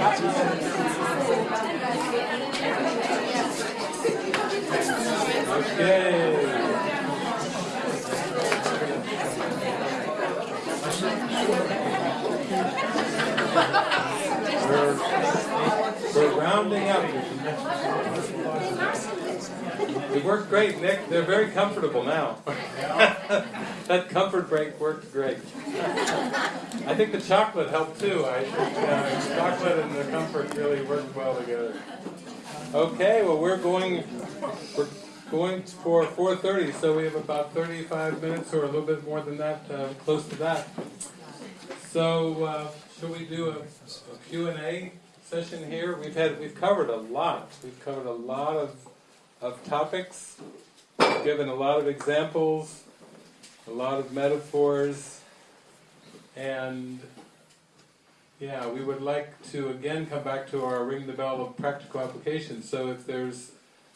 Okay. We're, rounding up. It worked great, Nick. They're very comfortable now. that comfort break worked great. I think the chocolate helped too. I think uh, chocolate and the comfort really worked well together. Okay, well we're going we're going for 4:30, so we have about 35 minutes or a little bit more than that, uh, close to that. So, uh, should we do a, a Q&A session here? We've had we've covered a lot. We've covered a lot of of topics. We've given a lot of examples, a lot of metaphors, and yeah, we would like to again come back to our ring the bell of practical application. So if there's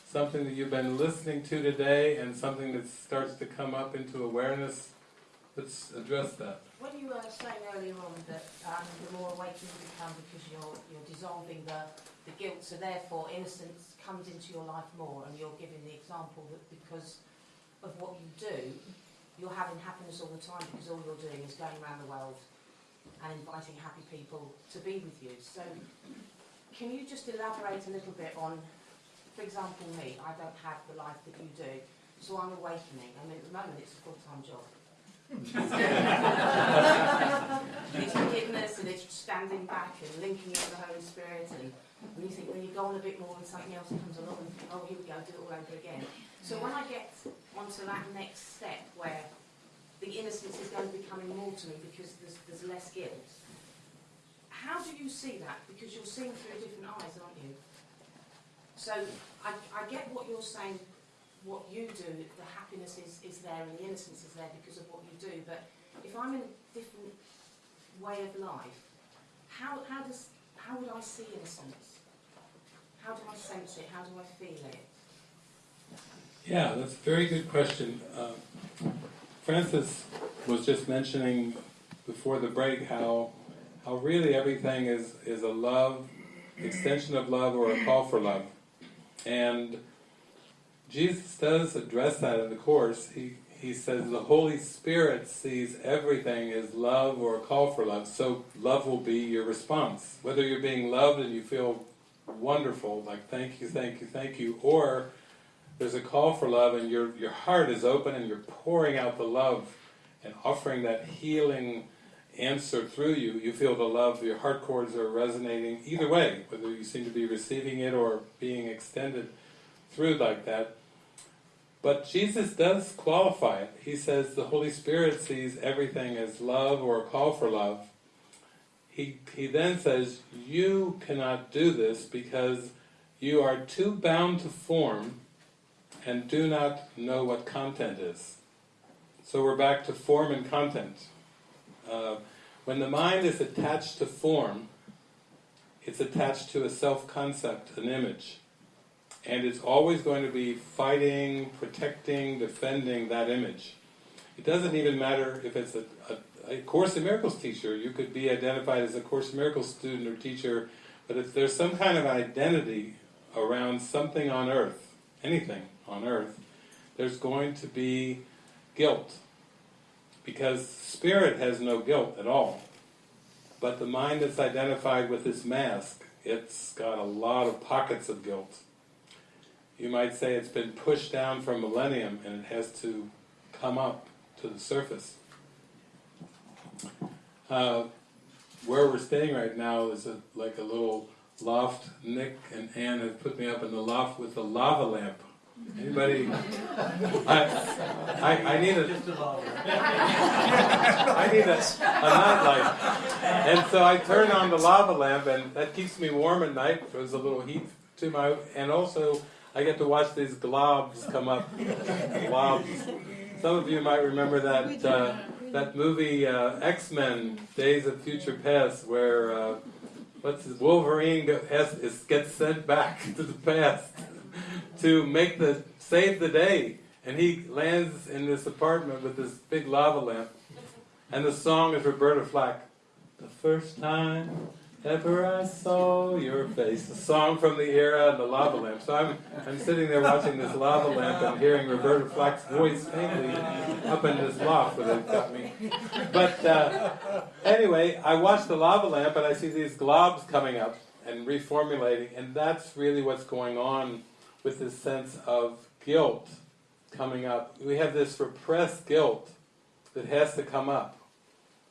something that you've been listening to today and something that starts to come up into awareness, let's address that. When you were saying earlier on that um, the more awakened you become because you're, you're dissolving the, the guilt, so therefore innocence comes into your life more, and you're giving the example that because of what you do, you're having happiness all the time because all you're doing is going around the world and inviting happy people to be with you. So can you just elaborate a little bit on, for example, me, I don't have the life that you do, so I'm awakening. I mean, at the moment it's a full-time job. it's forgiveness and it's standing back and linking with the Holy Spirit and when you think when you go on a bit more and something else comes along and oh here we go, do it all over again. So when I get onto that next step where the innocence is going to be coming more to me because there's, there's less guilt, how do you see that? Because you're seeing through different eyes, aren't you? So I, I get what you're saying what you do, the happiness is, is there and the innocence is there because of what you do. But if I'm in a different way of life, how, how, does, how would I see innocence? How do I sense it? How do I feel it? Yeah, that's a very good question. Uh, Francis was just mentioning before the break how how really everything is, is a love, extension of love or a call for love. And Jesus does address that in the Course. He, he says the Holy Spirit sees everything as love or a call for love, so love will be your response. Whether you're being loved and you feel wonderful, like thank you, thank you, thank you, or there's a call for love and your, your heart is open and you're pouring out the love and offering that healing answer through you, you feel the love, your heart chords are resonating either way, whether you seem to be receiving it or being extended through like that. But Jesus does qualify it. He says the Holy Spirit sees everything as love or a call for love. He, he then says, you cannot do this because you are too bound to form and do not know what content is. So we're back to form and content. Uh, when the mind is attached to form, it's attached to a self-concept, an image and it's always going to be fighting, protecting, defending that image. It doesn't even matter if it's a, a, a, Course in Miracles teacher, you could be identified as a Course in Miracles student or teacher, but if there's some kind of identity around something on earth, anything on earth, there's going to be guilt. Because spirit has no guilt at all. But the mind that's identified with this mask, it's got a lot of pockets of guilt you might say it's been pushed down for a millennium and it has to come up to the surface. Uh, where we're staying right now is a, like a little loft. Nick and Anne have put me up in the loft with a lava lamp. Anybody? I, I, I need a, I need a, a nightlight. And so I turn on the lava lamp and that keeps me warm at night. There's a little heat to my, and also I get to watch these globs come up. globs. Some of you might remember that uh, that movie uh, X-Men: Days of Future Past, where uh, what's his, Wolverine has, is, gets sent back to the past to make the save the day, and he lands in this apartment with this big lava lamp, and the song is Roberta Flack. The first time Ever I saw your face. A song from the era and the lava lamp. So I'm, I'm sitting there watching this lava lamp and hearing Roberta Flack's voice faintly up in this loft where they've got me. But uh, anyway, I watch the lava lamp and I see these globs coming up and reformulating, and that's really what's going on with this sense of guilt coming up. We have this repressed guilt that has to come up.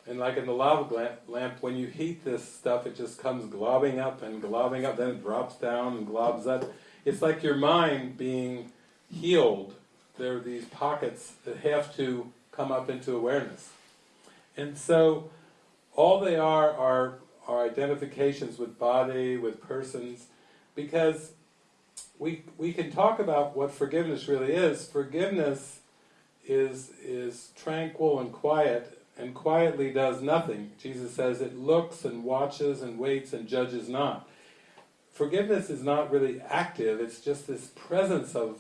And like in the lava lamp, when you heat this stuff, it just comes globbing up and globbing up, then it drops down and globs up. It's like your mind being healed. There are these pockets that have to come up into awareness. And so, all they are are, are identifications with body, with persons, because we, we can talk about what forgiveness really is. Forgiveness is, is tranquil and quiet, and quietly does nothing. Jesus says it looks and watches and waits and judges not. Forgiveness is not really active, it's just this presence of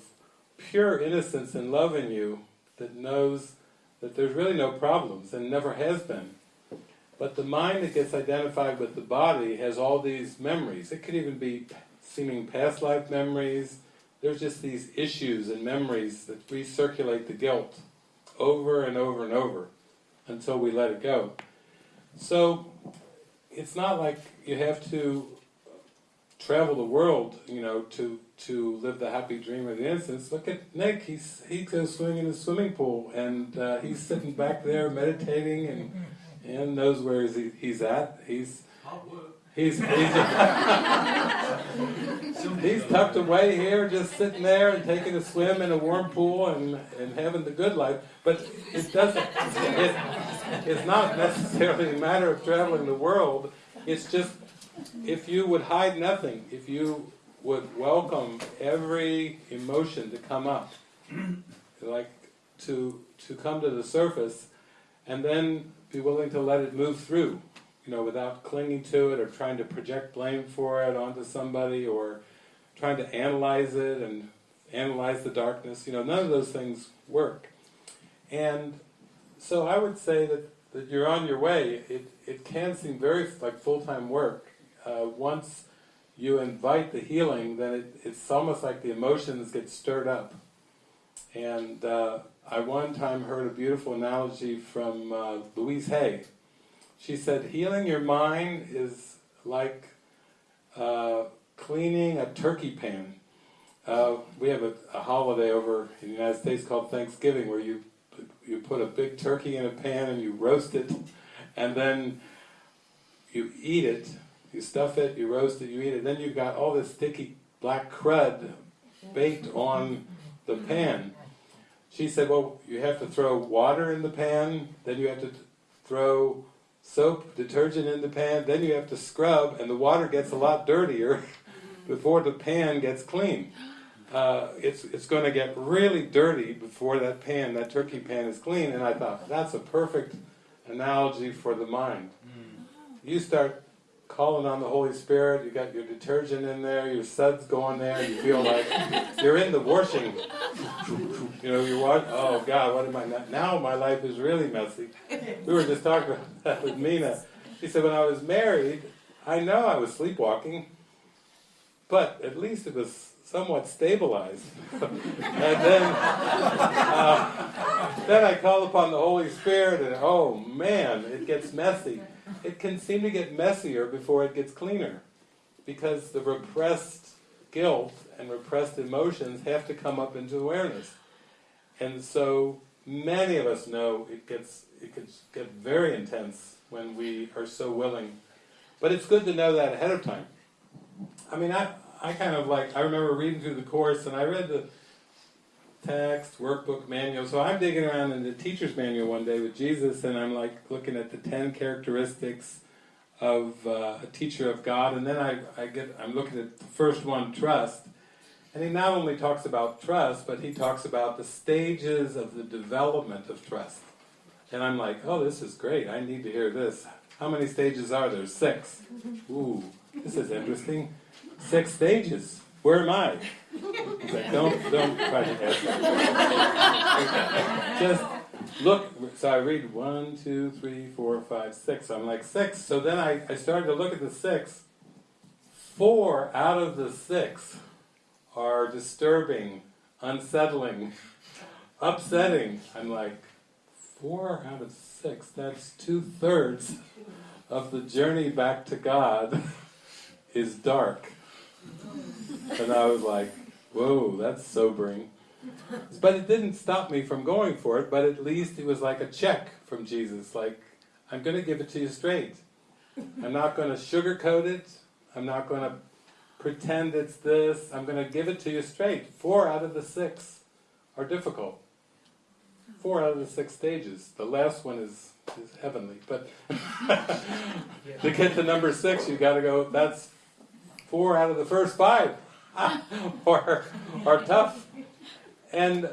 pure innocence and love in you that knows that there's really no problems and never has been. But the mind that gets identified with the body has all these memories. It could even be seeming past life memories. There's just these issues and memories that recirculate the guilt over and over and over until we let it go. So it's not like you have to travel the world, you know, to to live the happy dream of the innocence. Look at Nick; he's he goes swimming in the swimming pool, and uh, he's sitting back there meditating, and and knows where he, he's at. He's he's he's, he's tucked away here, just sitting there and taking a swim in a warm pool and and having the good life. But it doesn't. It, it's not necessarily a matter of traveling the world. It's just if you would hide nothing, if you would welcome every emotion to come up, like to to come to the surface, and then be willing to let it move through, you know, without clinging to it or trying to project blame for it onto somebody or trying to analyze it and analyze the darkness. You know, none of those things work. And so I would say that, that you're on your way. It, it can seem very like full-time work. Uh, once you invite the healing, then it, it's almost like the emotions get stirred up. And uh, I one time heard a beautiful analogy from uh, Louise Hay. She said, healing your mind is like uh, cleaning a turkey pan. Uh, we have a, a holiday over in the United States called Thanksgiving where you you put a big turkey in a pan and you roast it, and then you eat it, you stuff it, you roast it, you eat it, then you've got all this sticky black crud baked on the pan. She said, well, you have to throw water in the pan, then you have to throw soap, detergent in the pan, then you have to scrub, and the water gets a lot dirtier before the pan gets clean. Uh, it's it's going to get really dirty before that pan, that turkey pan, is clean. And I thought that's a perfect analogy for the mind. You start calling on the Holy Spirit. You got your detergent in there, your suds going there. You feel like you're in the washing. You know, you're watching. Oh God, what am I now? Now my life is really messy. We were just talking about that with Mina. She said when I was married, I know I was sleepwalking, but at least it was somewhat stabilized. and then, uh, then I call upon the Holy Spirit, and oh man, it gets messy. It can seem to get messier before it gets cleaner, because the repressed guilt and repressed emotions have to come up into awareness. And so many of us know it gets it can get very intense when we are so willing. But it's good to know that ahead of time. I mean, I, I kind of like, I remember reading through the course and I read the text, workbook, manual. So I'm digging around in the teacher's manual one day with Jesus and I'm like looking at the 10 characteristics of uh, a teacher of God and then I, I get, I'm looking at the first one, trust. And he not only talks about trust, but he talks about the stages of the development of trust. And I'm like, oh, this is great. I need to hear this. How many stages are there? Six. Ooh, this is interesting six stages. Where am I? He's like, don't, don't try to ask. just, look, so I read one, two, three, four, five, six. I'm like, six. So then I, I started to look at the six. Four out of the six are disturbing, unsettling, upsetting. I'm like, four out of six, that's two thirds of the journey back to God is dark. And I was like, whoa, that's sobering. But it didn't stop me from going for it, but at least it was like a check from Jesus, like, I'm going to give it to you straight. I'm not going to sugarcoat it, I'm not going to pretend it's this, I'm going to give it to you straight. Four out of the six are difficult. Four out of the six stages. The last one is, is heavenly, but to get to number six, you've got to go, that's four out of the first five are, are tough. And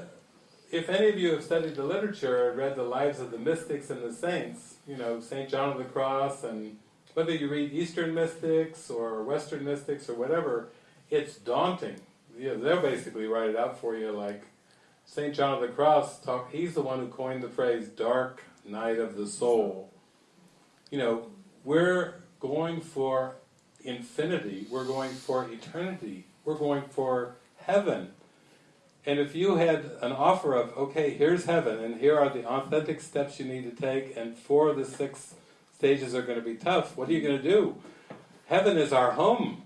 if any of you have studied the literature, or read the lives of the mystics and the saints, you know, St. John of the Cross, and whether you read Eastern mystics or Western mystics or whatever, it's daunting. You know, they'll basically write it out for you like St. John of the Cross, talk, he's the one who coined the phrase dark night of the soul. You know, we're going for infinity, we're going for eternity, we're going for heaven. And if you had an offer of, okay, here's heaven, and here are the authentic steps you need to take, and four of the six stages are going to be tough, what are you going to do? Heaven is our home.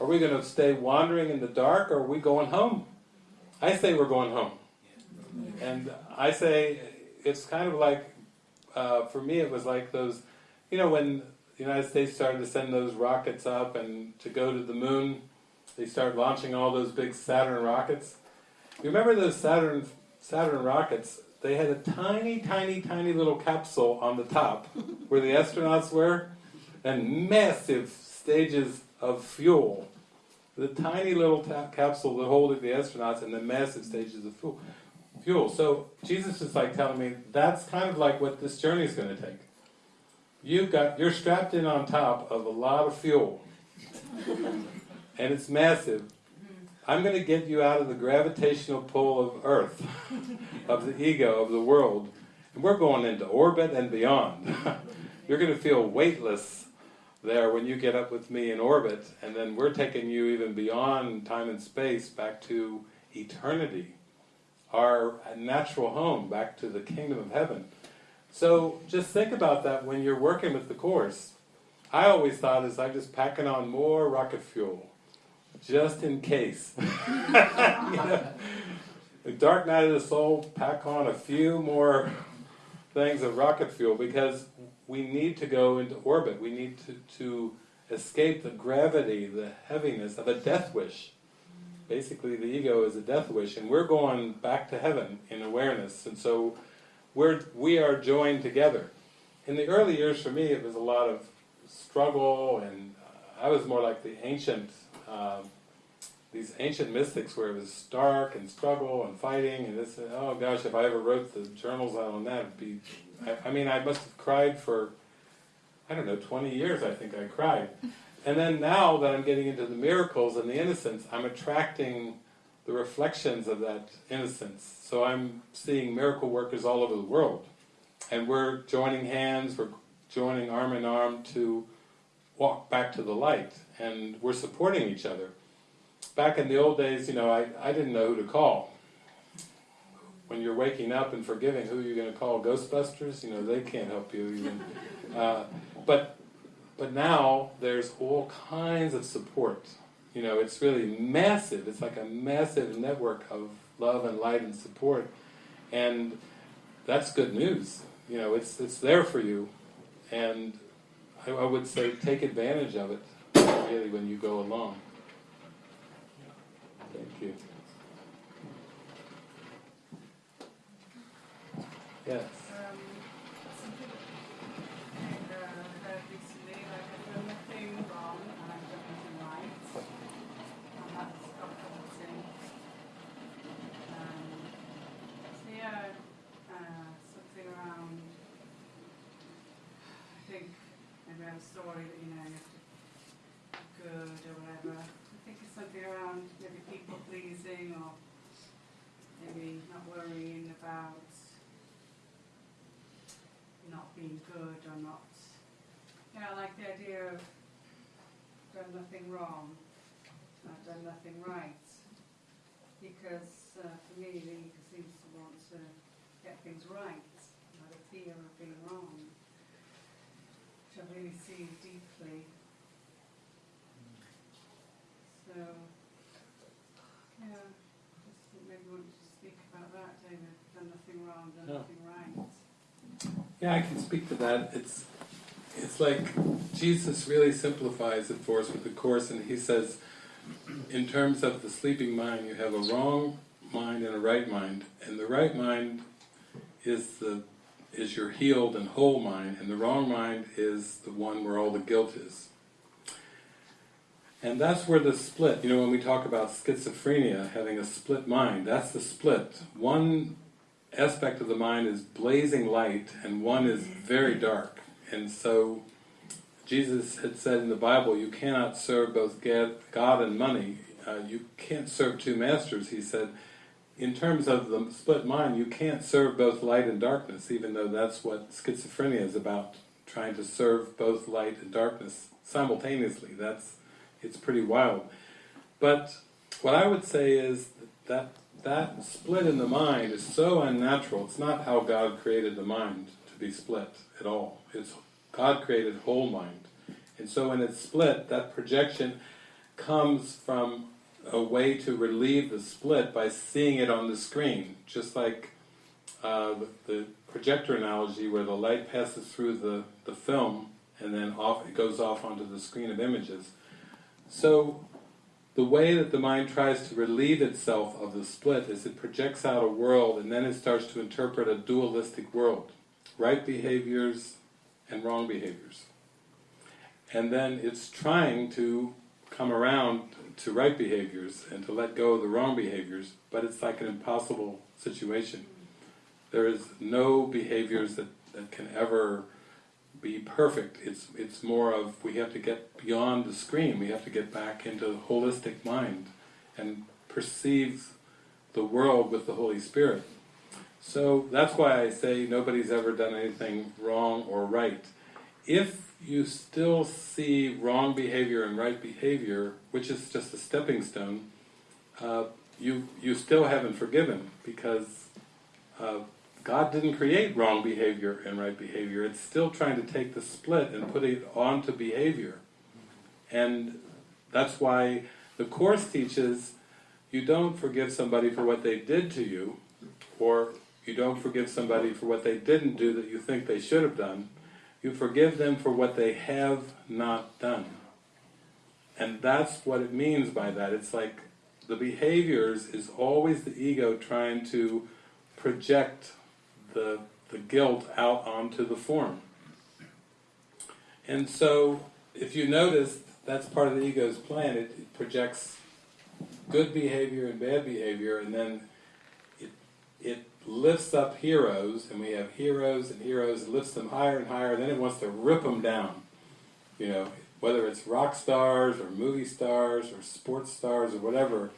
Are we going to stay wandering in the dark, or are we going home? I say we're going home. And I say it's kind of like, uh, for me it was like those, you know when the United States started to send those rockets up and to go to the moon, they start launching all those big Saturn rockets. You remember those Saturn Saturn rockets? They had a tiny, tiny, tiny little capsule on the top where the astronauts were, and massive stages of fuel. The tiny little capsule that holding the astronauts and the massive stages of fuel. Fuel. So Jesus is like telling me that's kind of like what this journey is going to take. You've got you're strapped in on top of a lot of fuel, and it's massive. I'm going to get you out of the gravitational pull of Earth, of the ego, of the world, and we're going into orbit and beyond. You're going to feel weightless there when you get up with me in orbit, and then we're taking you even beyond time and space back to eternity, our natural home, back to the kingdom of heaven. So just think about that when you're working with the Course. I always thought is I'm just packing on more rocket fuel just in case. you know, the dark night of the soul, pack on a few more things of rocket fuel because we need to go into orbit. We need to, to escape the gravity, the heaviness of a death wish. Basically, the ego is a death wish, and we're going back to heaven in awareness. And so, we're we are joined together. In the early years, for me, it was a lot of struggle, and I was more like the ancient um, these ancient mystics where it was stark and struggle and fighting and this, oh gosh, if I ever wrote the journals out on that, it'd be, I, I mean, I must have cried for, I don't know, 20 years I think I cried. And then now that I'm getting into the miracles and the innocence, I'm attracting the reflections of that innocence. So I'm seeing miracle workers all over the world. And we're joining hands, we're joining arm in arm to walk back to the light. And we're supporting each other back in the old days, you know, I, I didn't know who to call. When you're waking up and forgiving, who are you going to call? Ghostbusters? You know, they can't help you even. Uh, but, but now there's all kinds of support. You know, it's really massive. It's like a massive network of love and light and support. And that's good news. You know, it's, it's there for you. And I, I would say take advantage of it, really, when you go along. Thank you. Yes. Um, something uh, recently, like I've done wrong and I've done right, and that's. Um, so yeah, uh, something around. I think have a story that you know you have to be good or whatever. I think it's something around maybe people pleasing or maybe not worrying about not being good or not. Yeah, I like the idea of done nothing wrong, I've done nothing right. Because uh, for me, the ego seems to want to get things right, out of fear of being wrong, which I really see deeply. So, yeah, just think maybe want to speak about that, David. Done nothing wrong, done Yeah. nothing right. Yeah, I can speak to that. It's it's like Jesus really simplifies it for us with the course, and he says, in terms of the sleeping mind, you have a wrong mind and a right mind, and the right mind is the is your healed and whole mind, and the wrong mind is the one where all the guilt is. And that's where the split, you know, when we talk about schizophrenia, having a split mind, that's the split. One aspect of the mind is blazing light and one is very dark. And so Jesus had said in the Bible, you cannot serve both God and money. Uh, you can't serve two masters, he said. In terms of the split mind, you can't serve both light and darkness, even though that's what schizophrenia is about, trying to serve both light and darkness simultaneously. That's It's pretty wild. But what I would say is that that split in the mind is so unnatural. It's not how God created the mind to be split at all. It's God created whole mind. And so when it's split, that projection comes from a way to relieve the split by seeing it on the screen. Just like uh, the, the projector analogy where the light passes through the, the film and then off it goes off onto the screen of images. So the way that the mind tries to relieve itself of the split is it projects out a world and then it starts to interpret a dualistic world. Right behaviors and wrong behaviors. And then it's trying to come around to right behaviors and to let go of the wrong behaviors, but it's like an impossible situation. There is no behaviors that, that can ever be perfect. It's it's more of we have to get beyond the screen. We have to get back into the holistic mind and perceive the world with the Holy Spirit. So that's why I say nobody's ever done anything wrong or right. If you still see wrong behavior and right behavior, which is just a stepping stone, uh, you you still haven't forgiven because uh, God didn't create wrong behavior and right behavior. It's still trying to take the split and put it onto behavior. And that's why the Course teaches you don't forgive somebody for what they did to you, or you don't forgive somebody for what they didn't do that you think they should have done. You forgive them for what they have not done. And that's what it means by that. It's like the behaviors is always the ego trying to project the, the guilt out onto the form. And so, if you notice, that's part of the ego's plan. It, it projects good behavior and bad behavior, and then it, it lifts up heroes, and we have heroes and heroes, it lifts them higher and higher, then it wants to rip them down. You know, whether it's rock stars, or movie stars, or sports stars, or whatever,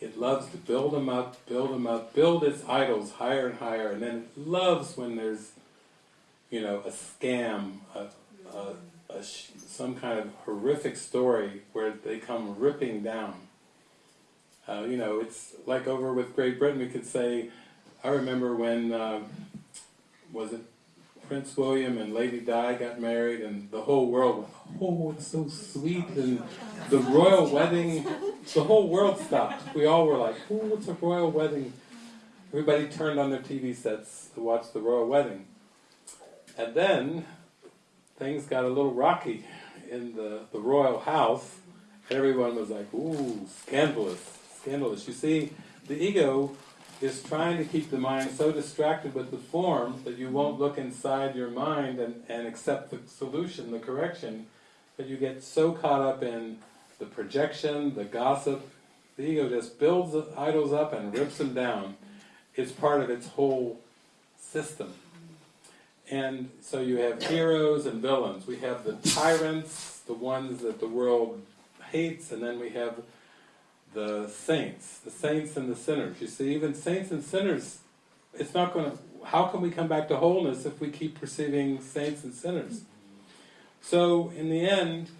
it loves to build them up, build them up, build its idols higher and higher, and then it loves when there's, you know, a scam, a, a, a some kind of horrific story where they come ripping down. Uh, you know, it's like over with Great Britain, we could say, I remember when, uh, was it Prince William and Lady Di got married and the whole world went, oh, it's so sweet, and the royal wedding, the whole world stopped. We all were like, oh, it's a royal wedding. Everybody turned on their TV sets to watch the royal wedding. And then, things got a little rocky in the, the royal house, and everyone was like, ooh, scandalous, scandalous. You see, the ego is trying to keep the mind so distracted with the form that you won't look inside your mind and, and accept the solution, the correction, that you get so caught up in the projection, the gossip, the ego just builds idols up and rips them down. It's part of its whole system. And so you have heroes and villains. We have the tyrants, the ones that the world hates, and then we have the saints, the saints and the sinners. You see, even saints and sinners it's not going to, how can we come back to wholeness if we keep perceiving saints and sinners? So, in the end,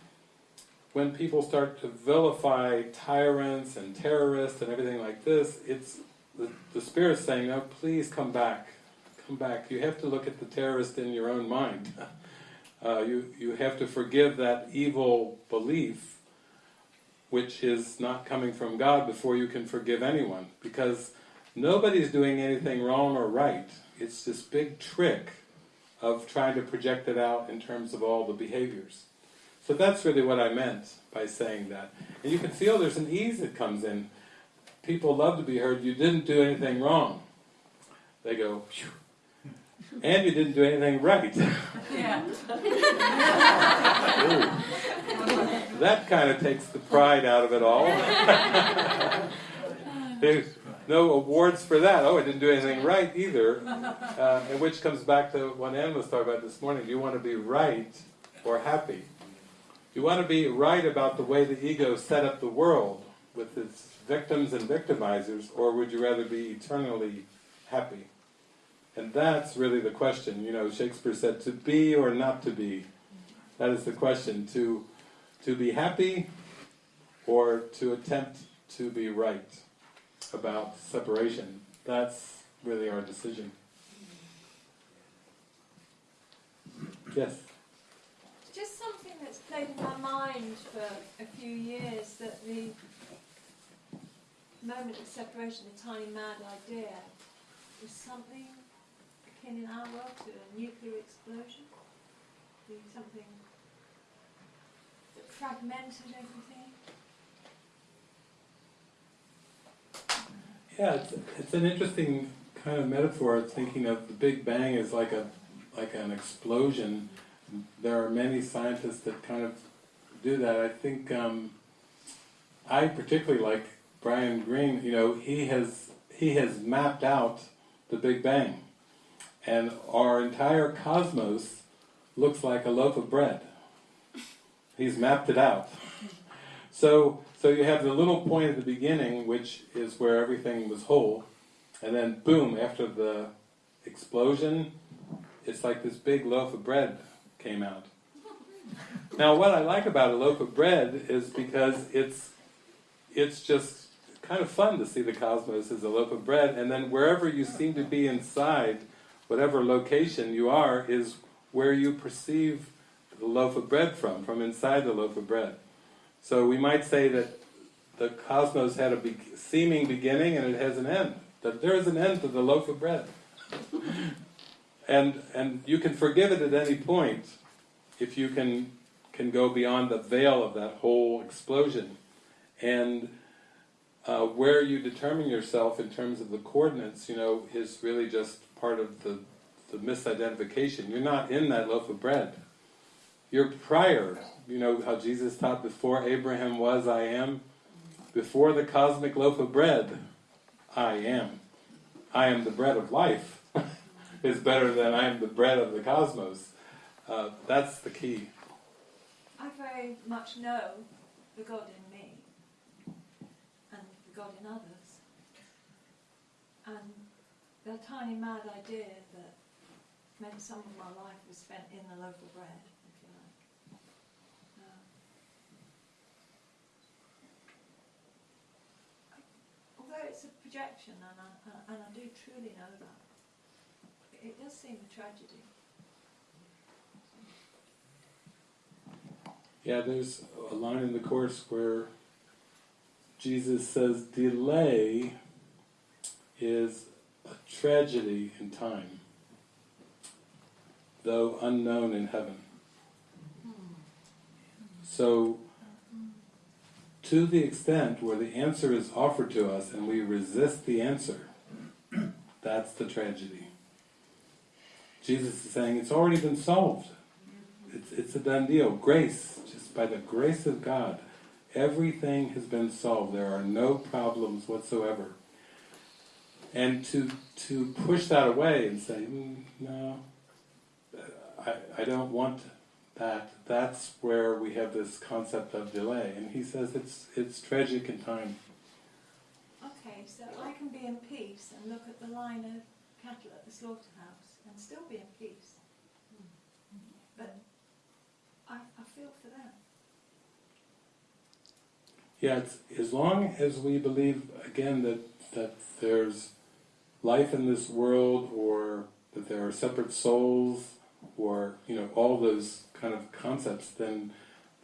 when people start to vilify tyrants and terrorists and everything like this, it's the, the Spirit's saying, no, please come back. Come back. You have to look at the terrorist in your own mind. Uh, you, you have to forgive that evil belief which is not coming from God before you can forgive anyone. Because nobody's doing anything wrong or right. It's this big trick of trying to project it out in terms of all the behaviors. So that's really what I meant by saying that. And you can feel there's an ease that comes in. People love to be heard, you didn't do anything wrong. They go, Phew. and you didn't do anything right. Yeah. That kind of takes the pride out of it all. There's no awards for that. Oh, I didn't do anything right either. Uh, and which comes back to what Ann was talking about this morning. Do you want to be right or happy? You want to be right about the way the ego set up the world with its victims and victimizers, or would you rather be eternally happy? And that's really the question. You know, Shakespeare said, to be or not to be. That is the question. To, to be happy or to attempt to be right about separation. That's really our decision. Yes? Just something that's played in my mind for a few years that the moment of separation, the tiny mad idea, was something akin in our world to a nuclear explosion. Something fragmented everything. Yeah, it's, it's an interesting kind of metaphor, thinking of the Big Bang as like a like an explosion. There are many scientists that kind of do that. I think um, I particularly like Brian Greene. You know, he has he has mapped out the Big Bang, and our entire cosmos looks like a loaf of bread. He's mapped it out. So, so you have the little point at the beginning, which is where everything was whole, and then boom, after the explosion, it's like this big loaf of bread came out. Now, what I like about a loaf of bread is because it's it's just kind of fun to see the cosmos as a loaf of bread, and then wherever you seem to be inside, whatever location you are, is where you perceive the loaf of bread from, from inside the loaf of bread. So we might say that the cosmos had a be seeming beginning and it has an end. That there is an end to the loaf of bread. and and you can forgive it at any point if you can can go beyond the veil of that whole explosion. And uh, where you determine yourself in terms of the coordinates, you know, is really just part of the, the misidentification. You're not in that loaf of bread. You're prior. You know how Jesus taught before Abraham was, I am. Before the cosmic loaf of bread, I am. I am the bread of life. is better than I am the bread of the cosmos. Uh, that's the key. I very much know the God in me and the God in others. And the tiny mad idea that maybe some of my life was spent in the loaf of bread, if you like. Uh, although it's a projection, and I, and I do truly know that, it does seem a tragedy. Yeah, there's a line in the Course where Jesus says, delay is a tragedy in time, though unknown in heaven. Hmm. So, to the extent where the answer is offered to us and we resist the answer, that's the tragedy. Jesus is saying it's already been solved. It's, it's a done deal. Grace, just by the grace of God, everything has been solved. There are no problems whatsoever. And to to push that away and say, mm, no, I, I don't want that, that's where we have this concept of delay. And he says it's it's tragic in time. Okay, so I can be in peace and look at the line of cattle at the slaughterhouse and still be in peace. But I, I feel for them. Yeah, it's, as long as we believe, again, that, that there's life in this world, or that there are separate souls, or, you know, all those kind of concepts, then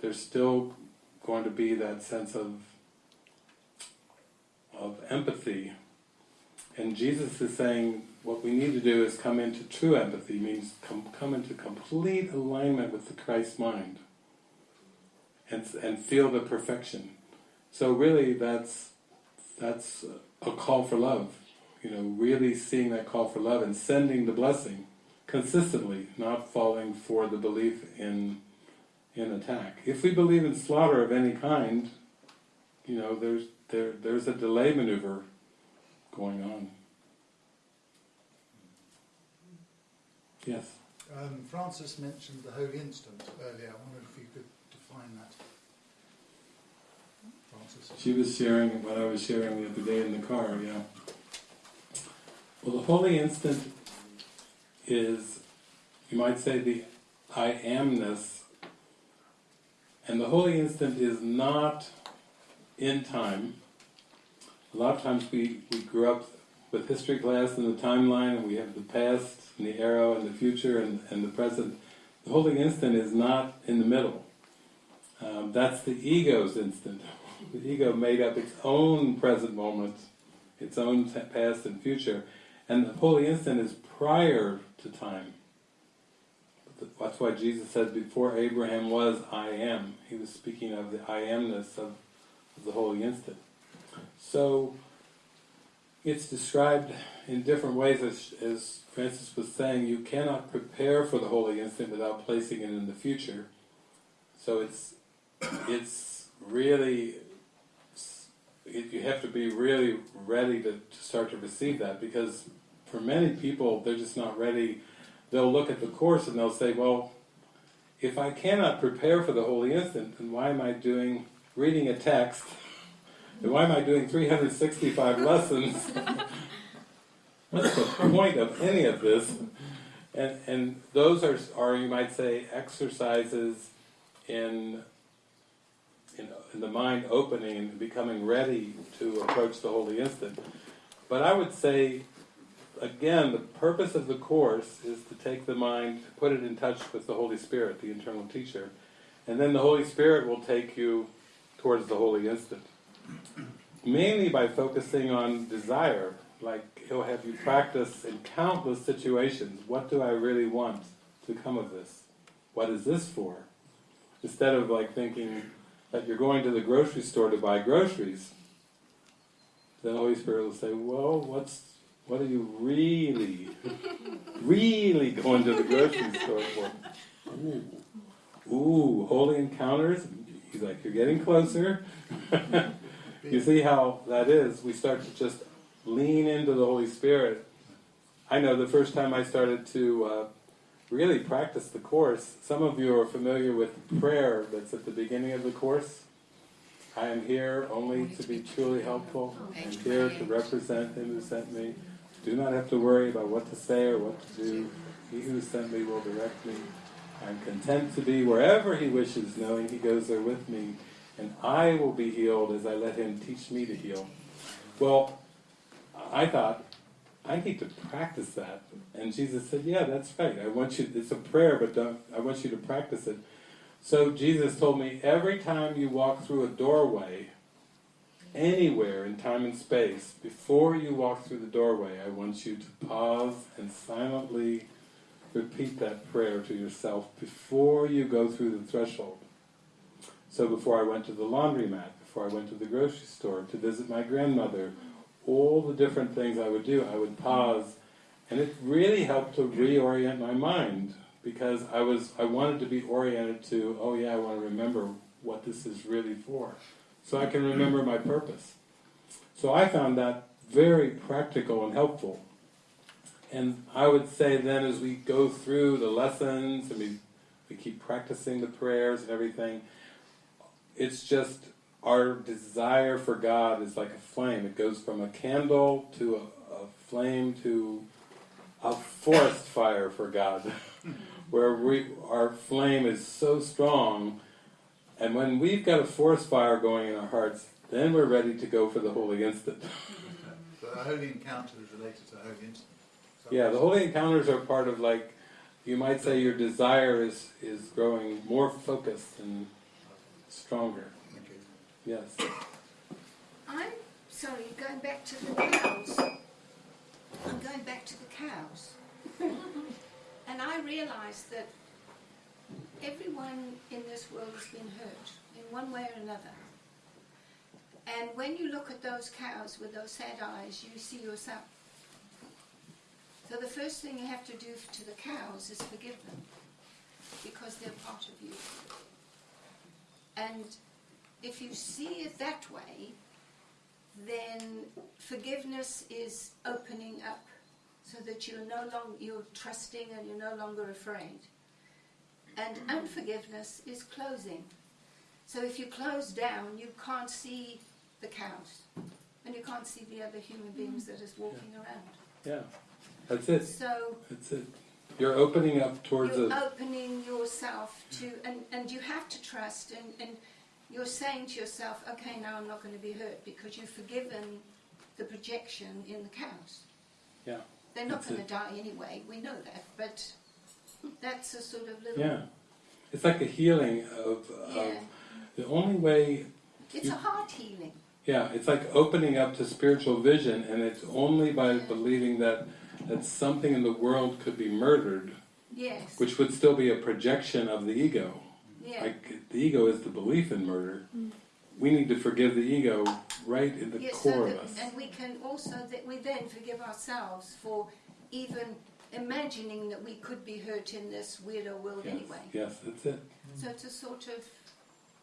there's still going to be that sense of, of empathy. And Jesus is saying what we need to do is come into true empathy, means come, come into complete alignment with the Christ mind, and, and feel the perfection. So really, that's that's a call for love. You know, really seeing that call for love and sending the blessing consistently, not falling for the belief in in attack. If we believe in slaughter of any kind, you know, there's there there's a delay maneuver going on. Yes. Um, Francis mentioned the holy instant earlier. I wonder if you could define that. Francis. She was sharing what I was sharing the other day in the car, yeah. Well, the holy instant is, you might say, the I amness, and the holy instant is not in time. A lot of times we, we grew up with history class and the timeline, and we have the past, and the arrow, and the future, and, and the present. The holy instant is not in the middle. Um, that's the ego's instant. The ego made up its own present moment, its own past and future, and the holy instant is prior to time. That's why Jesus said, before Abraham was, I am. He was speaking of the I amness of, the holy instant. So, it's described in different ways, as, as Francis was saying, you cannot prepare for the holy instant without placing it in the future. So it's it's really it, you have to be really ready to, to start to receive that because for many people they're just not ready. They'll look at the course and they'll say, well, if I cannot prepare for the holy instant, then why am I doing reading a text? Then why am I doing 365 lessons? What's the point of any of this? And and those are are you might say exercises in in, in the mind opening and becoming ready to approach the holy instant. But I would say, again, the purpose of the course is to take the mind, put it in touch with the Holy Spirit, the internal teacher, and then the Holy Spirit will take you towards the holy instant. Mainly by focusing on desire, like he'll have you practice in countless situations, what do I really want to come of this? What is this for? Instead of like thinking, that you're going to the grocery store to buy groceries, the Holy Spirit will say, well, what's, what are you really, really going to the grocery store for? Ooh, holy encounters? He's like, you're getting closer. you see how that is? We start to just lean into the Holy Spirit. I know the first time I started to uh, really practice the Course. Some of you are familiar with prayer that's at the beginning of the Course. I am here only to be truly helpful. I am here to represent Him who sent me. Do not have to worry about what to say or what to do. He who sent me will direct me. I am content to be wherever He wishes, knowing He goes there with me. And I will be healed as I let Him teach me to heal. Well, I thought, I need to practice that. And Jesus said, yeah, that's right. I want you, it's a prayer, but I want you to practice it. So Jesus told me, every time you walk through a doorway, anywhere in time and space, before you walk through the doorway, I want you to pause and silently repeat that prayer to yourself before you go through the threshold. So before I went to the laundromat, before I went to the grocery store, to visit my grandmother, all the different things I would do, I would pause, and it really helped to reorient my mind because I was I wanted to be oriented to, oh yeah, I want to remember what this is really for, so I can remember my purpose. So I found that very practical and helpful. And I would say then as we go through the lessons and we, we keep practicing the prayers and everything, it's just our desire for God is like a flame. It goes from a candle to a, a flame to a forest fire for God, where we our flame is so strong, and when we've got a forest fire going in our hearts, then we're ready to go for the holy instant. But a holy encounter is related to a holy instant. Is Yeah, the holy encounters are part of like, you might say your desire is is growing more focused and stronger. saying? Thank you. Yes. I'm sorry, going back to the cows. I'm going back to the cows. and I realised that everyone in this world has been hurt in one way or another. And when you look at those cows with those sad eyes, you see yourself. So the first thing you have to do to the cows is forgive them because they're part of you. And if you see it that way, then forgiveness is opening up so that you're no longer you're trusting and you're no longer afraid. And unforgiveness is closing. So if you close down, you can't see the cows and you can't see the other human mm. beings that is walking around. Yeah. That's it. So That's it. You're opening up towards you're a opening yourself to and, and you have to trust and, and you're saying to yourself, okay, now I'm not going to be hurt because you've forgiven the projection in the cows. Yeah, They're not going to die anyway, we know that, but that's a sort of little. yeah. It's like a healing of, of Yeah. the only way It's You- a heart healing. Yeah, it's like opening up to spiritual vision, and it's only by believing that that something in the world could be murdered, Yes. which would still be a projection of the ego. yeah. Like the ego is the belief in murder. Mm. We need to forgive the ego right in the Yes, core so of us. and we can also that we then forgive ourselves for even imagining that we could be hurt in this weirdo world Yes, anyway. yes, that's it. So it's a sort of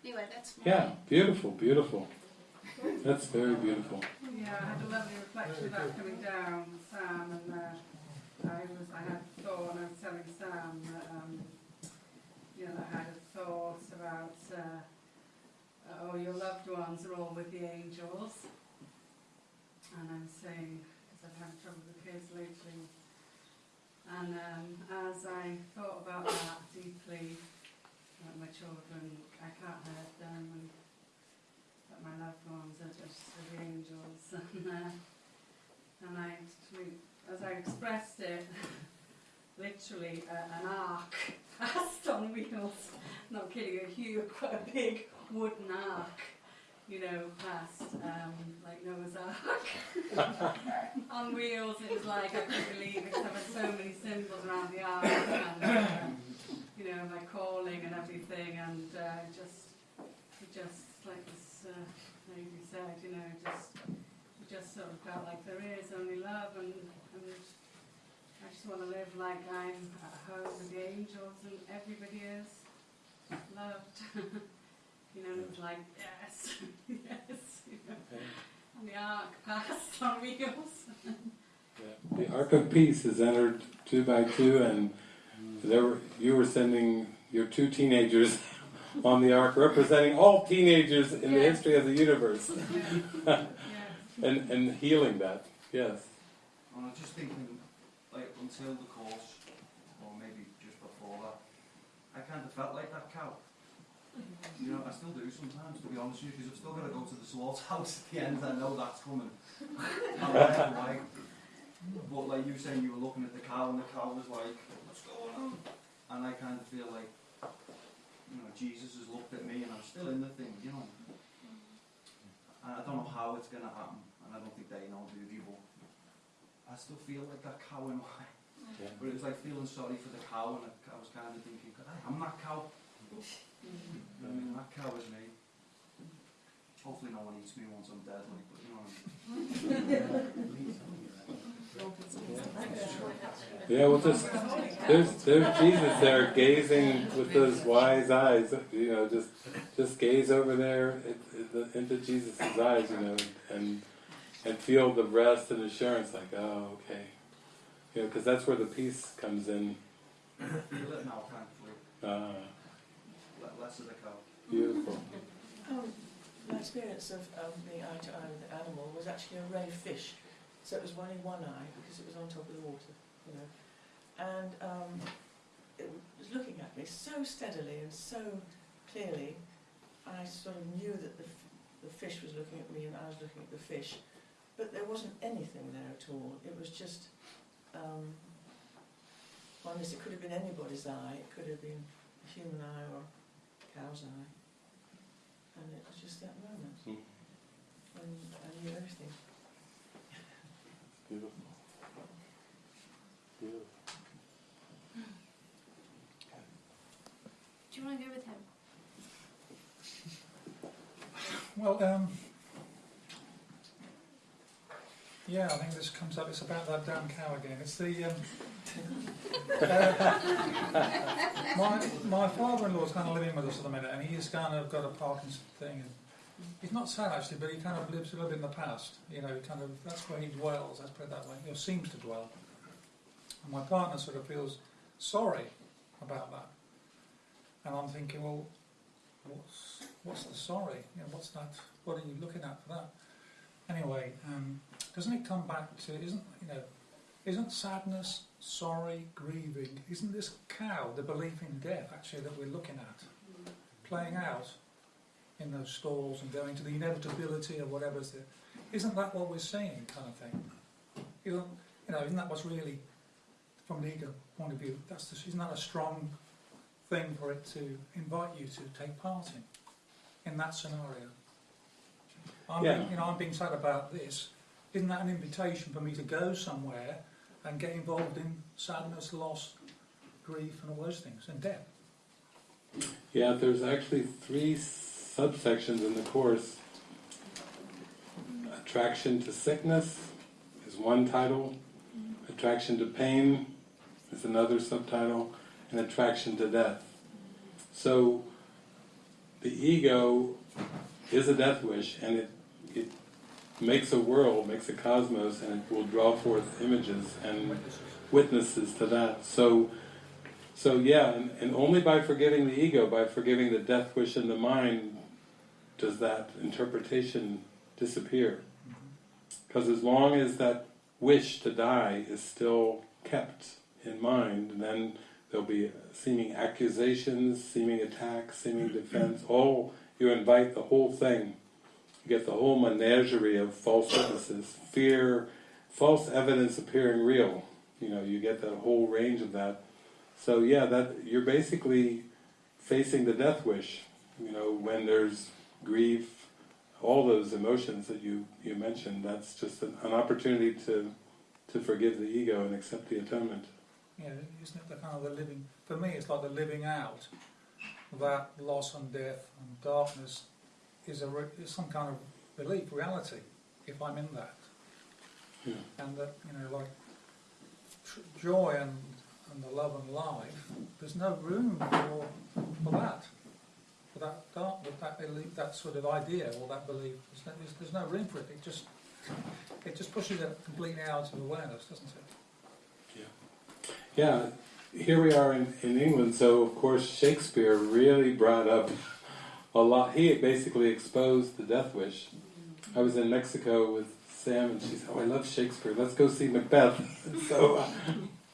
anyway. That's my Yeah, beautiful, beautiful. That's very beautiful. Yeah, I had a lovely reflection of that coming down, Sam, and uh, I was, I had thought, and I was telling Sam that, um, you know, I had a thought about, uh, oh, your loved ones are all with the angels, and I'm saying, because I've had trouble with the kids lately, and um, as I thought about that deeply, that my children, I can't hurt them, and that my loved ones are just the angels. And, uh, and I, as I expressed it, literally uh, an ark passed on wheels. Not kidding, a huge, quite a big wooden ark, you know, past um, like Noah's Ark on wheels. It was like I couldn't believe it. There were so many symbols around the ark, and uh, you know, my calling and everything, and uh, just, just like this uh, lady said, you know, just, just sort of felt like there is only love, and, and I just want to live like I'm at home with the angels, and everybody is loved. you know, and it was like yes, yes, you know, and the ark passed on wheels. Yeah. The Ark of Peace is entered two by two, and there were, you were sending your two teenagers on the Ark, representing all teenagers in the history of the universe, yeah. and, and healing that. Yes. And I was just thinking, like, until the course, or maybe just before that, I kind of felt like that cow. You know, I still do sometimes, to be honest with you, because I've still got to go to the slaughterhouse at the end, I know that's coming. I'm like, like, but like you saying, you were looking at the cow, and the cow was like, what's going on? And I kind of feel like, you know, Jesus has looked at me, and I'm still in the thing, you know. And I don't know how it's going to happen, and I don't think they know, do they? But I still feel like that cow in a way. Yeah. But it was like feeling sorry for the cow, and I was kind of thinking, God, I'm that cow. I mean, that cow is me. Hopefully, no one eats me once I'm dead, like, but you know. What I mean. Yeah, well, just there's there's Jesus there gazing with those wise eyes. You know, just just gaze over there at- at the- into Jesus' eyes. You know, and and feel the rest and assurance. Like, oh, okay. You know, because that's where the peace comes in. Feel it now, thankfully. Uh, Less of the cow. beautiful. Um, my experience of, of being eye to eye with the animal was actually a ray of fish. So it was only one eye because it was on top of the water. you know. And um, it was looking at me so steadily and so clearly. I sort of knew that the, f- the fish was looking at me and I was looking at the fish, but there wasn't anything there at all. It was just, um, honest, it could have been anybody's eye. It could have been a human eye or a cow's eye. And it was just that moment. Mm. And I knew everything. Beautiful. Beautiful. Do you want to go with him? Well, um, yeah, I think this comes up. It's about that damn cow again. It's the um, my my father-in-law is kind of living with us at the minute, and he's kind of got a Parkinson thing. And he's not sad actually, but he kind of lives a little bit in the past. You know, kind of that's where he dwells. Let's put it that way. He seems to dwell. And my partner sort of feels sorry about that, and I'm thinking, well, what's what's the sorry? You know, what's that? What are you looking at for that? Anyway, um, doesn't it come back to isn't you know, isn't sadness, sorry, grieving? Isn't this cow the belief in death actually that we're looking at playing out in those stalls and going to the inevitability of whatever's there? Isn't that what we're seeing, kind of thing? Isn't you know? Isn't that what's really from an ego point of view? That's the, isn't that a strong thing for it to invite you to take part in, in that scenario. I'm Yeah. being, you know, I'm being sad about this. Isn't that an invitation for me to go somewhere and get involved in sadness, loss, grief, and all those things, and death? Yeah, there's actually three subsections in the course. Attraction to sickness is one title, attraction to pain is another subtitle, and attraction to death. So the ego is a death wish, and it, it makes a world, makes a cosmos, and it will draw forth images and witnesses to that. So so yeah, and, and only by forgiving the ego, by forgiving the death wish in the mind, does that interpretation disappear. Because as long as that wish to die is still kept in mind, then there'll be seeming accusations, seeming attacks, seeming defense, all, you invite the whole thing. Get the whole menagerie of false witnesses, fear, false evidence appearing real. You know, you get that whole range of that. So yeah, that you're basically facing the death wish. You know, when there's grief, all those emotions that you, you mentioned, that's just an, an opportunity to to forgive the ego and accept the atonement. Yeah, isn't it the kind of the living? For me, it's like the living out that loss and death and darkness is a is some kind of belief, reality. If I'm in that, Yeah. and that you know, like tr- joy and and the love and life, there's no room for for that, for that dark, that that belief, that sort of idea or that belief. There's no, there's, there's no room for it. It just it just pushes it completely out of awareness, doesn't it? Yeah. Yeah, here we are in, in England, so of course Shakespeare really brought up a lot. He basically exposed the death wish. I was in Mexico with Sam and she said, oh I love Shakespeare, let's go see Macbeth. So uh,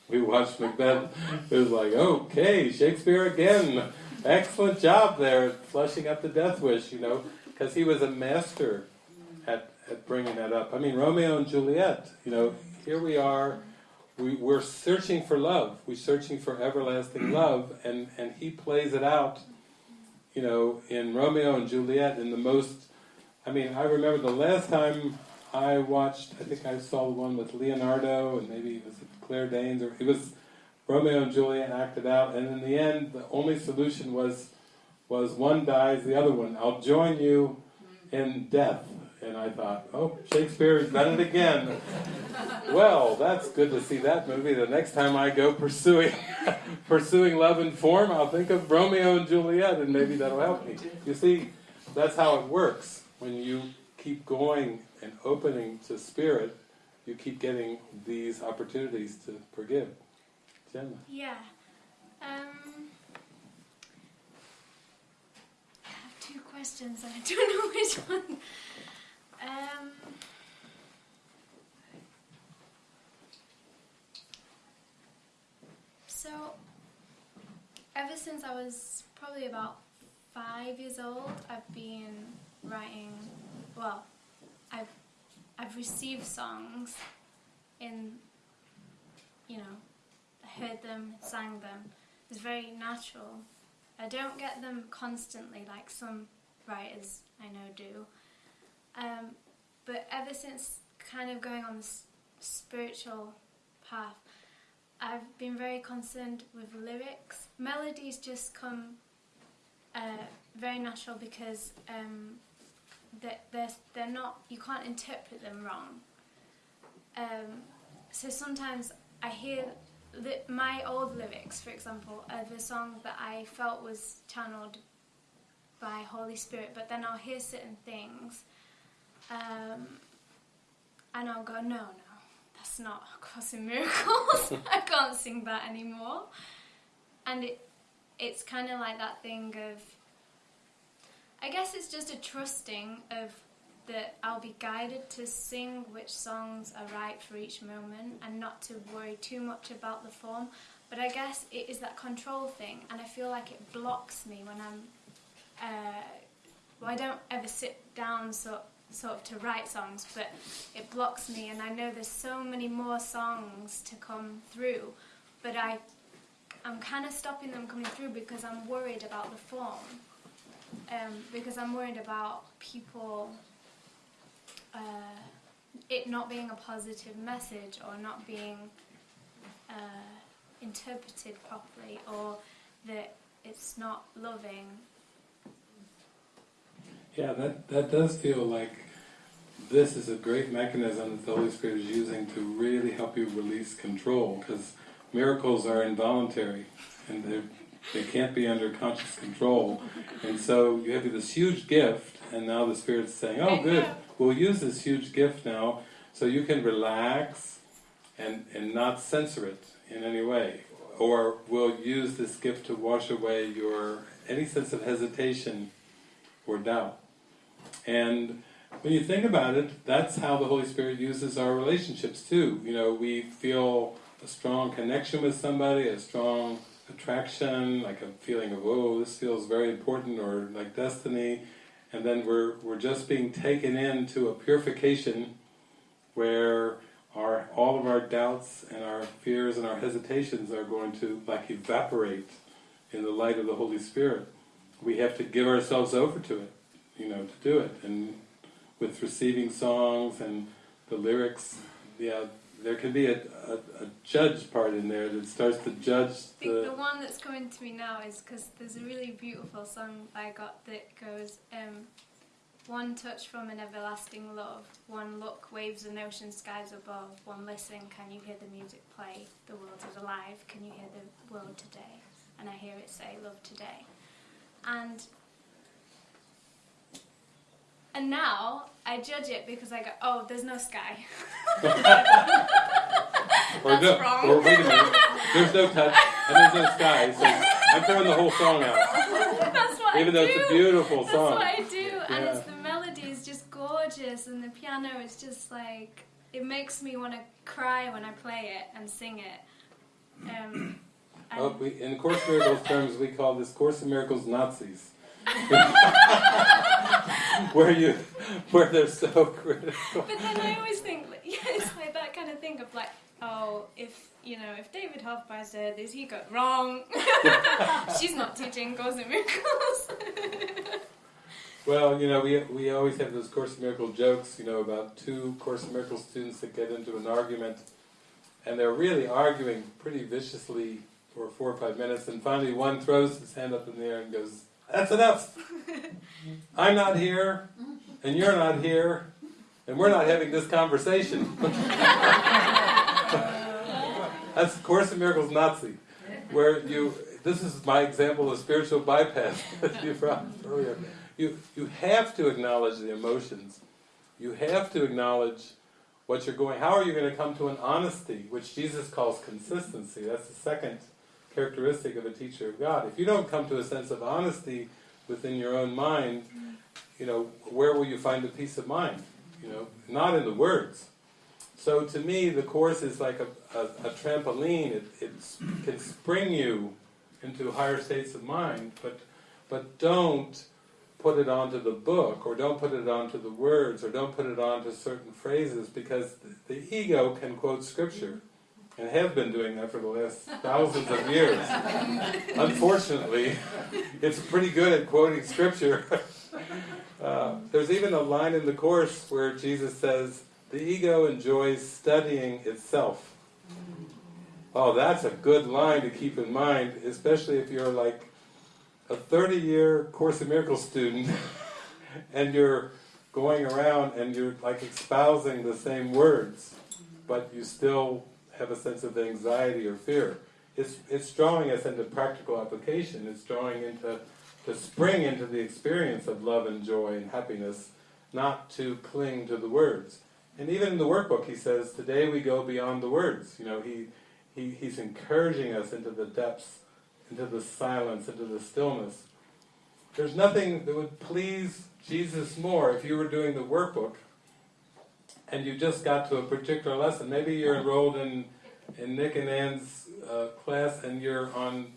we watched Macbeth. It was like, okay, Shakespeare again. Excellent job there flushing up the death wish, you know, because he was a master at, at bringing that up. I mean, Romeo and Juliet, you know, here we are, we, we're searching for love, we're searching for everlasting love, and, and he plays it out, you know, in Romeo and Juliet in the most, I mean, I remember the last time I watched, I think I saw the one with Leonardo, and maybe it was Claire Danes, or it was Romeo and Juliet acted out, and in the end, the only solution was, was one dies, the other one, I'll join you in death. And I thought, oh, Shakespeare's done it again. Well, that's good to see that movie. The next time I go pursuing pursuing love and form, I'll think of Romeo and Juliet, and maybe that'll help me. You see, that's how it works. When you keep going and opening to spirit, you keep getting these opportunities to forgive. Gemma. Yeah. Um, I have two questions and I don't know which one. Um, so, ever since I was probably about five years old, I've been writing, well, I've, I've received songs in, you know, I heard them, sang them. It's very natural. I don't get them constantly like some writers I know do. Um, but ever since kind of going on this spiritual path, I've been very concerned with lyrics. Melodies just come uh, very natural because um, they're, they're, not, you can't interpret them wrong. Um, so sometimes I hear my old lyrics, for example, of a song that I felt was channeled by Holy Spirit, but then I'll hear certain things um, and I'll go, no, no, that's not A Course in Miracles. I can't sing that anymore. And it, it's kind of like that thing of, I guess it's just a trusting of that I'll be guided to sing which songs are right for each moment and not to worry too much about the form. But I guess it is that control thing, and I feel like it blocks me when I'm. Uh, well, I don't ever sit down so, sort of to write songs, but it blocks me, and I know there's so many more songs to come through, but I, I'm kind of stopping them coming through because I'm worried about the form, um, because I'm worried about people uh, it not being a positive message or not being uh, interpreted properly or that it's not loving. Yeah, that, that does feel like this is a great mechanism that the Holy Spirit is using to really help you release control, because miracles are involuntary, and they they can't be under conscious control. And so you have this huge gift, and now the Spirit's saying, oh good, we'll use this huge gift now, so you can relax and, and not censor it in any way. Or we'll use this gift to wash away your any sense of hesitation or doubt. And when you think about it, that's how the Holy Spirit uses our relationships too. You know, we feel a strong connection with somebody, a strong attraction, like a feeling of, oh, this feels very important, or like destiny, and then we're, we're just being taken into a purification where our all of our doubts and our fears and our hesitations are going to like evaporate in the light of the Holy Spirit. We have to give ourselves over to it, you know, to do it. And with receiving songs and the lyrics, yeah, there can be a, a, a judge part in there that starts to judge I think the the... one that's coming to me now is because there's a really beautiful song I got that goes, um, one touch from an everlasting love, one look waves and ocean skies above, one listen, can you hear the music play? The world is alive, can you hear the world today? And I hear it say, love today. And and now I judge it because I go, oh, there's no sky. Or That's no, wrong. Or wait a minute, there's no touch and there's no sky, so I'm throwing the whole song out. That's what Even I though do. it's a beautiful That's song. what I do, and it's the melody is just gorgeous, and the piano is just like it makes me want to cry when I play it and sing it. Um, and we, in Course Miracles terms, we call this Course in Miracles Nazis. where you, where they're so critical. but then I always think, like, yeah, it's like that kind of thing of like, oh, if you know, if David Hoffmeister said this, he got wrong. She's not teaching Course in Miracles. Well, you know, we, we always have those Course in Miracles jokes, you know, about two Course in Miracles students that get into an argument, and they're really arguing pretty viciously for four or five minutes, and finally one throws his hand up in the air and goes, that's enough! I'm not here, and you're not here, and we're not having this conversation. That's Course in Miracles Nazi, where you, this is my example of spiritual bypass that you brought earlier. You, you have to acknowledge the emotions. You have to acknowledge what you're going, how are you going to come to an honesty, which Jesus calls consistency. That's the second characteristic of a teacher of God. If you don't come to a sense of honesty within your own mind, you know, where will you find a peace of mind? You know, not in the words. So to me, the Course is like a, a, a trampoline. It, it can spring you into higher states of mind, but but don't put it onto the book, or don't put it onto the words, or don't put it onto certain phrases, because the, the ego can quote scripture, and have been doing that for the last thousands of years. Unfortunately, it's pretty good at quoting scripture. Uh, there's even a line in the Course where Jesus says, the ego enjoys studying itself. Oh, that's a good line to keep in mind, especially if you're like a 30-year Course in Miracles student and you're going around and you're like espousing the same words, but you still have a sense of anxiety or fear. It's, it's drawing us into practical application. It's drawing into to spring into the experience of love and joy and happiness, not to cling to the words. And even in the workbook, he says, "Today we go beyond the words." You know, he, he he's encouraging us into the depths, into the silence, into the stillness. There's nothing that would please Jesus more if you were doing the workbook and you just got to a particular lesson. Maybe you're enrolled in in Nick and Ann's uh, class and you're on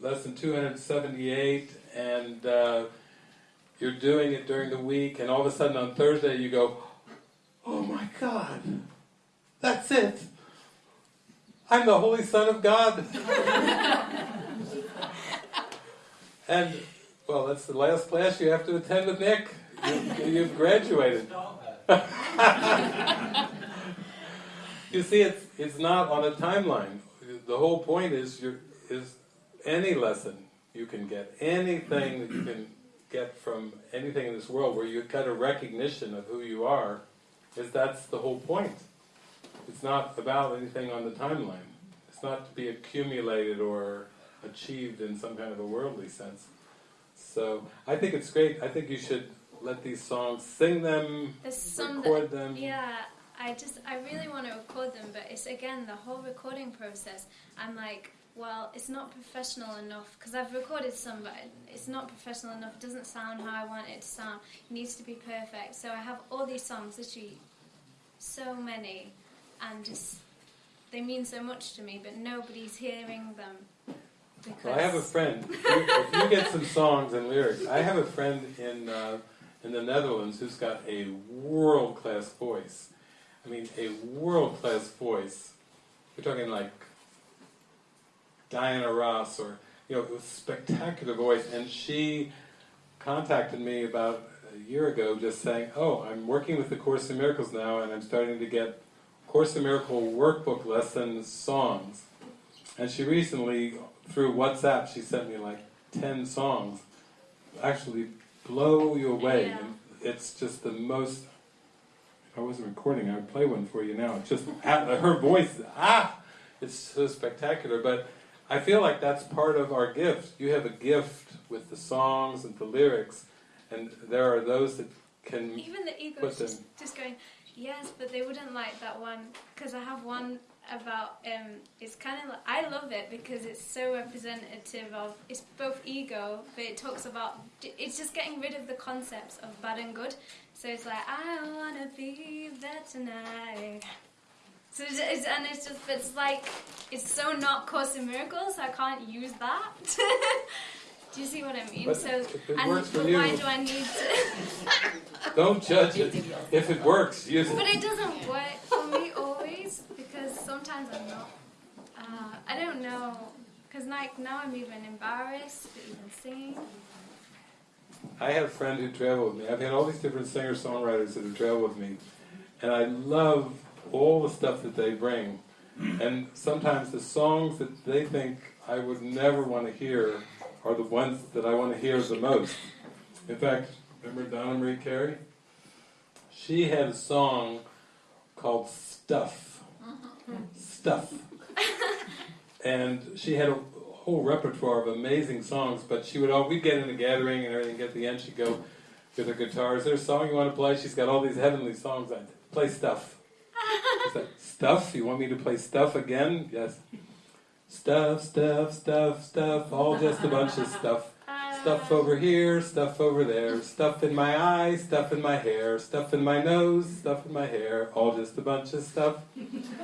lesson 278 and uh, you're doing it during the week and all of a sudden on Thursday you go, oh my God, that's it. I'm the Holy Son of God. and, well, that's the last class you have to attend with Nick. You, you've graduated. You see, it's, it's not on a timeline. The whole point is, is any lesson you can get, anything that you can get from anything in this world where you get a recognition of who you are, is that's the whole point. It's not about anything on the timeline. It's not to be accumulated or achieved in some kind of a worldly sense. So I think it's great. I think you should let these songs, sing them, record that, them. yeah, I just, I really want to record them, but it's again the whole recording process. I'm like, well, it's not professional enough because I've recorded some, but it's not professional enough. It doesn't sound how I want it to sound. It needs to be perfect. So I have all these songs, literally so many, and just they mean so much to me, but nobody's hearing them. Because Well, I have a friend. If you, if you get some songs and lyrics, I have a friend in uh, in the Netherlands who's got a world class voice. I mean, a world class voice. We're talking like Diana Ross or you know, a spectacular voice. And she contacted me about a year ago, just saying, "Oh, I'm working with the Course in Miracles now, and I'm starting to get Course in Miracle workbook lessons songs." And she recently, through WhatsApp, she sent me like 10 songs. Actually blow you away. Yeah. And it's just the most... If I wasn't recording, I would play one for you now. It's just, her voice, ah! It's so spectacular. But I feel like that's part of our gift. You have a gift with the songs and the lyrics, and there are those that can... Even the ego just, just going, yes, but they wouldn't like that one because I have one about um. It's kind of like, I love it because it's so representative of it's both ego, but it talks about it's just getting rid of the concepts of bad and good. So it's like I wanna be there tonight. So it's, it's, and it's just it's like it's so not Course in Miracles. I can't use that. Do you see what I mean? But so and why do I need to? Don't judge it. If it works, use it. But it doesn't work for me always because sometimes I'm not. Uh, I don't know because like now I'm even embarrassed to even sing. I have a friend who traveled with me. I've had all these different singer-songwriters that have traveled with me, and I love all the stuff that they bring. And sometimes the songs that they think I would never want to hear are the ones that I want to hear the most. In fact, remember Donna Marie Carey? She had a song called Stuff. Stuff. And she had a whole repertoire of amazing songs, but she would all, we'd get in a gathering and everything, at the end she'd go with her guitar, is there a song you want to play? She's got all these heavenly songs, I'd play Stuff. Like, Stuff? You want me to play Stuff again? Yes. Stuff, stuff, stuff, stuff, all just a bunch of stuff. Stuff over here, stuff over there, stuff in my eye, stuff in my hair, stuff in my nose, stuff in my hair, all just a bunch of stuff.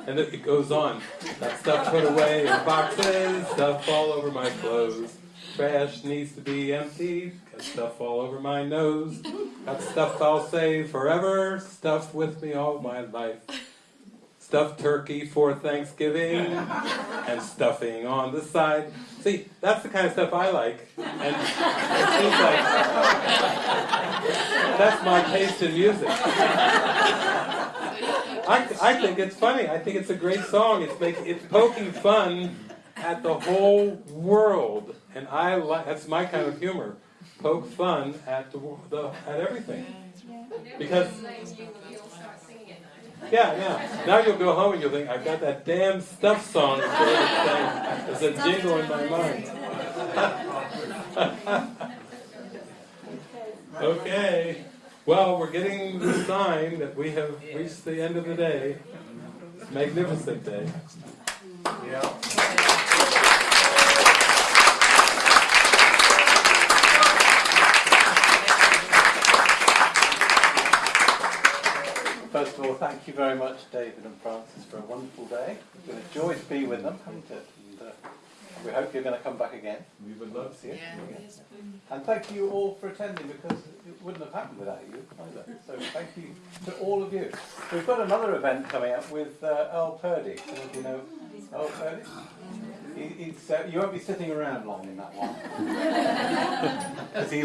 And it goes on. Got stuff put away in boxes, stuff all over my clothes. Trash needs to be emptied, got stuff all over my nose. Got stuff I'll save forever, stuff with me all my life. Stuffed turkey for Thanksgiving, and stuffing on the side. See, that's the kind of stuff I like. And it seems like that's my taste in music. I, I think it's funny. I think it's a great song. It's make, it's poking fun at the whole world, and I like that's my kind of humor. Poke fun at the, wo- the at everything. Because yeah, yeah. Now you'll go home and you'll think, I've got that damn stuff song as a jingle in my mind. okay. Well, we're getting the sign that we have reached the end of the day. Magnificent day. Yeah. First of all, thank you very much, David and Francis, for a wonderful day. It's been a joy to be with them, hasn't it? And uh, we hope you're going to come back again. We would love to see you. And thank you all for attending because it wouldn't have happened without you either. So thank you to all of you. We've got another event coming up with uh, Earl Purdy. Some of you know Earl Purdy? He, he's, uh, you won't be sitting around long in that one. 'Cause he